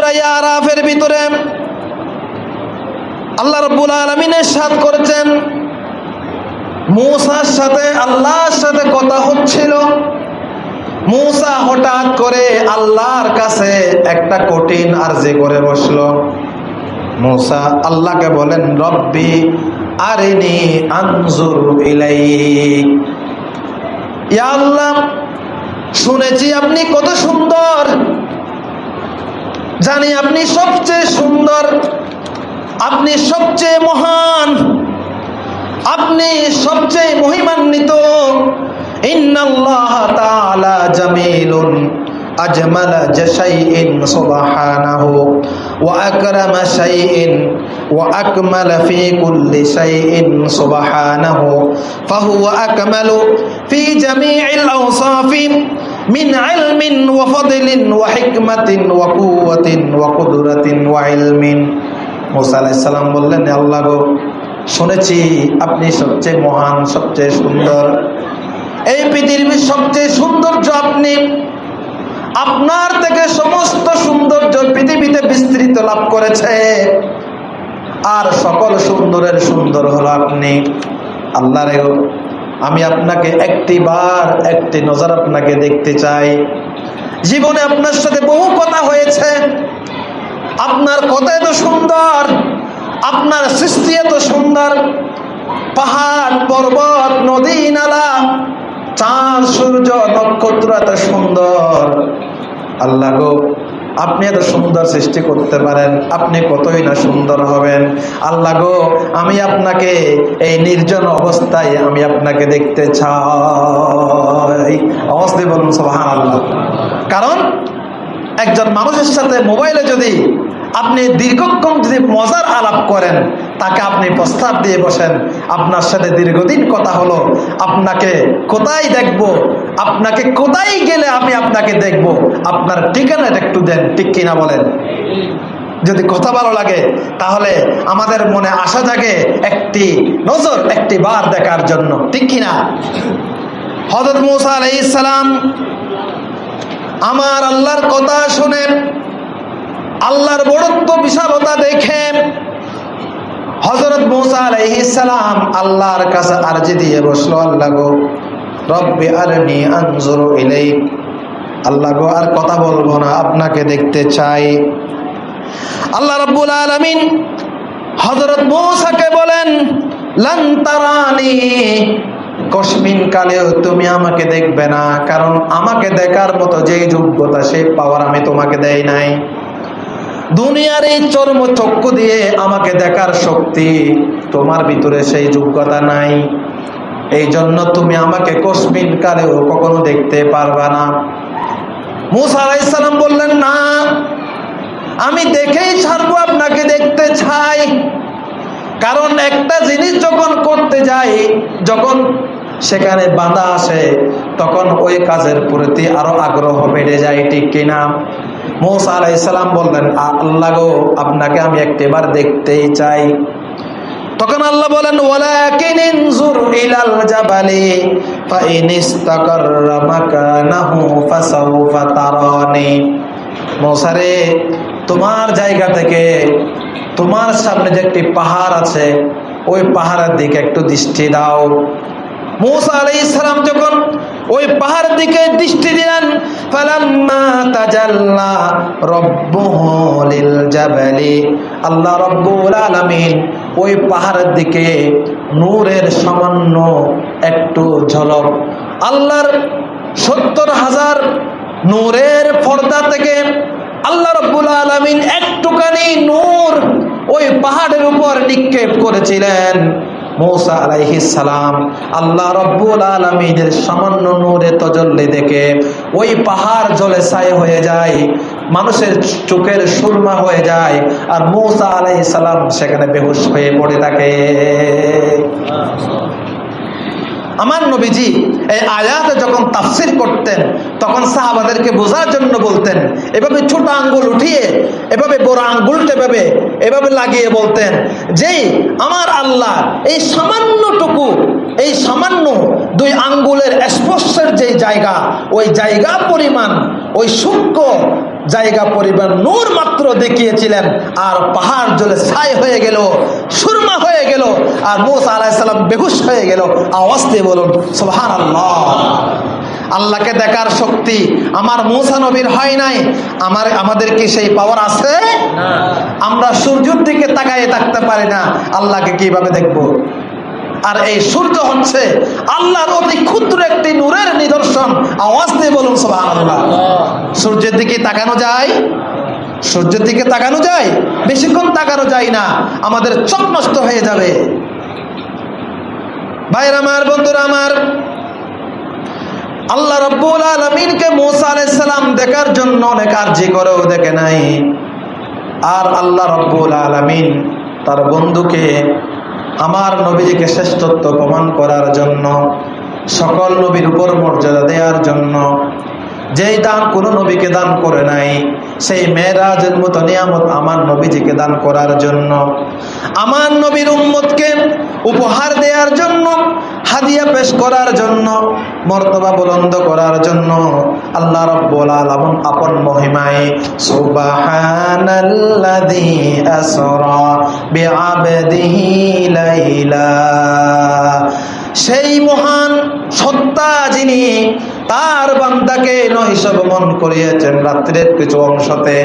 সুরাইয়া ভিতরে আল্লাহ রব্বুল আলমিনের সাথ সাথে, আল্লাহর সাথে কথা হচ্ছিল। মূসা হঠাৎ করে আল্লাহর কাছে একটা কঠিন আরজি করে বসল। আল্লাহকে বলেন, রব্বি আরিনি ইলাইক। ইয়া আল্লাহ, শুনেছি আপনি কত সুন্দর। জানি আপনি সবচেয়ে সুন্দর আপনি সবচেয়ে মহান আপনি সবচেয়ে মহিমান্বিত ইন্নাল্লাহ তাআলা জামিলুন أجمل شيء سبحانه وأكرم شيء وأكمل في كل شيء سبحانه فهو أكمل في جميع الأوصاف মিন আলমিন ওয়া ফাদলিন ওয়া হিকমাতিন ওয়া কুওয়াতিন ওয়া কুদরাতিন ওয়া ইলমিন। মুসা আলাইহিস সালাম বললেন আল্লাহ গো, শুনেছি আপনি সবচেয়ে মহান, সবচেয়ে সুন্দর। এই পৃথিবীর সবচেয়ে সৌন্দর্য আপনি। আপনার থেকে সমস্ত সৌন্দর্য পৃথিবীতে বিস্তৃত লাভ করেছে। আর সকল সুন্দরের সুন্দর হলো আপনি। আল্লাহরেও আমি আপনাকে একটি বার, একটি নজর আপনাকে দেখতে চাই। জীবনে আপনার সাথে বহু কথা হয়েছে। আপনার কথা এত সুন্দর, আপনার সৃষ্টি এত সুন্দর। পাহাড়, পর্বত, নদী, নালা, চাঁদ, সূর্য, নক্ষত্র এত সুন্দর। আল্লাহ গো আপনি এত সুন্দর সৃষ্টি করতে পারেন, আপনি কতই না সুন্দর হবেন। আল্লাহ গো, আমি আপনাকে এই নির্জন অবস্থায় আমি আপনাকে দেখতে চাই। অবস্থায় বলুন সোহান আল্লাহ কারণ একজন মানুষের সাথে মোবাইলে যদি আপনি দীর্ঘক্ষণ যদি মজার আলাপ করেন তাকে আপনি প্রস্তাব দিয়ে বসেন, আপনার সাথে দীর্ঘদিন কথা হলো, আপনাকে কোথায় দেখব? আপনাকে কোথায় গেলে আমি আপনাকে দেখব? আপনার ঠিকানাটা একটু দেন, ঠিক কিনা বলেন? যদি কথা ভালো লাগে, তাহলে আমাদের মনে আশা জাগে একটি নজর, একটি বার দেখার জন্য, ঠিক কিনা? হজরত মুসা আলাইসালাম আমার আল্লাহর কথা শুনে, আল্লাহর বড়ত্ব বিশালতা দেখে হজরত মৌসা আলাইহিসালাম আল্লাহর কাছে আরজি দিয়ে বসল, আল্লাহ গো, রব্বি আরনি আনজুরু ইলাইক। আল্লাহ গো, আর কথা বলব না, আপনাকে দেখতে চাই। আল্লাহ রাব্বুল আলামিন হজরত মৌসাকে বলেন, লান তারানি কসমিন কালেও তুমি আমাকে দেখবে না, কারণ আমাকে দেখার মতো যে যোগ্যতা সেই পাওয়ার আমি তোমাকে দেই নাই। দুনিয়ার এই চর্ম চক্ষু দিয়ে আমাকে দেখার শক্তি তোমার ভিতরে সেই যোগ্যতা নাই। এই জন্য তুমি আমাকে কসমিন কালেও কখনো দেখতে পারবা না। মুসা আলাইসালাম বললেন, না, আমি দেখেই ছাড়বো, আপনাকে দেখতে চাই। কারণ একটা জিনিস যখন করতে যাই, যখন সেখানে বাধা আসে, তখন ওই কাজের প্রতি আরও আগ্রহ বেড়ে যায়, ঠিক কিনা? মৌসা আলাইসালাম বললেন, আল্লাহ গো, আপনাকে আমি একটিবার দেখতেই চাই। তখন আল্লাহ বলেন মৌসা তোমার জায়গা থেকে তোমার সামনে যে একটি পাহাড় আছে, ওই পাহাড়ের দিকে একটু দৃষ্টি দাও। মৌসা আলাইহিস সালাম যখন ওই পাহাড়ের দিকে দৃষ্টি দিলেন ওই পাহাড়ের দিকে নূরের সামান্য একটু ঝলক। আল্লাহর সত্তর হাজার নূরের পর্দা থেকে আল্লাহ রব্বুল আলমিন একটুখানি নূর ওই পাহাড়ের উপর নিক্ষেপ করেছিলেন। মৌসা আলাইহি সালাম আল্লাহ রব্বুল আলমিনের সামান্য নূরে তজল্লি দেখে ওই পাহাড় জলে ছায় হয়ে যায়, মানুষের চোখের সুরমা হয়ে যায় আর মৌসা আলাই সালাম সেখানে বেহুশ হয়ে পড়ে থাকে। আমার নবীজি এই আয়াতে যখন তাফসির করতেন, তখন সাহাবাদেরকে বোঝার জন্য বলতেন, এভাবে ছোট আঙ্গুল উঠিয়ে, এভাবে বড় আঙ্গুলটা এভাবে এভাবে লাগিয়ে বলতেন, যেই আমার আল্লাহ এই সামান্যটুকু, এই সামান্য দুই আঙ্গুলের স্পর্শের যে জায়গা, ওই জায়গা পরিমাণ, ওই সূক্ষ্ম জায়গা পরিমাণ নূর মাত্র দেখিয়েছিলেন, আর পাহাড় জলে ছাই হয়ে গেল। সুরমা হয়ে গেল। আর মোসা আলাইসাল্লাম বেহুশ হয়ে গেল। আওয়াজ দিয়ে বলুন সোহান আল্লাহ আল্লাহকে দেখার শক্তি আমার মৌসা নবীর হয় নাই। আমার আমাদের কি সেই পাওয়ার আছে? আমরা সূর্যের দিকে তাকাইয়ে থাকতে পারি না। আল্লাহকে কীভাবে দেখব? আর এই সূর্য হচ্ছে আল্লাহর অতি ক্ষুদ্র একটি নূরের নিদর্শন। আওয়াজ দিয়ে বলুন সবাই আল্লাহ। সূর্যের দিকে তাকানো যায়? সূর্যের দিকে তাকানো যায়, বেশিক্ষণ তাকানো যায় না, আমাদের চোখ নষ্ট হয়ে যাবে। ভাইয়ের আমার, বন্ধুরা আমার, আল্লাহ রব্বুল আলমিনকে মোসা আলাইসালাম দেখার জন্য অনেক আর্জি করেও দেখে নাই। আর আল্লাহ রব্বুল আলমিন তার বন্ধুকে, আমার নবীজিকে শ্রেষ্ঠত্ব প্রমাণ করার জন্য, সকল নবীর উপর মর্যাদা দেওয়ার জন্য, যেই দান কোনো নবীকে দান করে নাই সেই মেয়েরাজের মতো নিয়ামত আমার নবীজিকে দান করার জন্য। আমার নবীর উম্মতকে উপহার দেওয়ার জন্য, হাদিয়া পেশ করার জন্য, মর্তবা বুলন্দ করার জন্য আল্লাহ রব্বুল আপন মহিমায় আসরা বিআবদিহি লাইলা। সেই মহান সত্তা যিনি তার বান্দাকে নহিসাব মন করিয়েছেন রাত্রের কিছু অংশতে।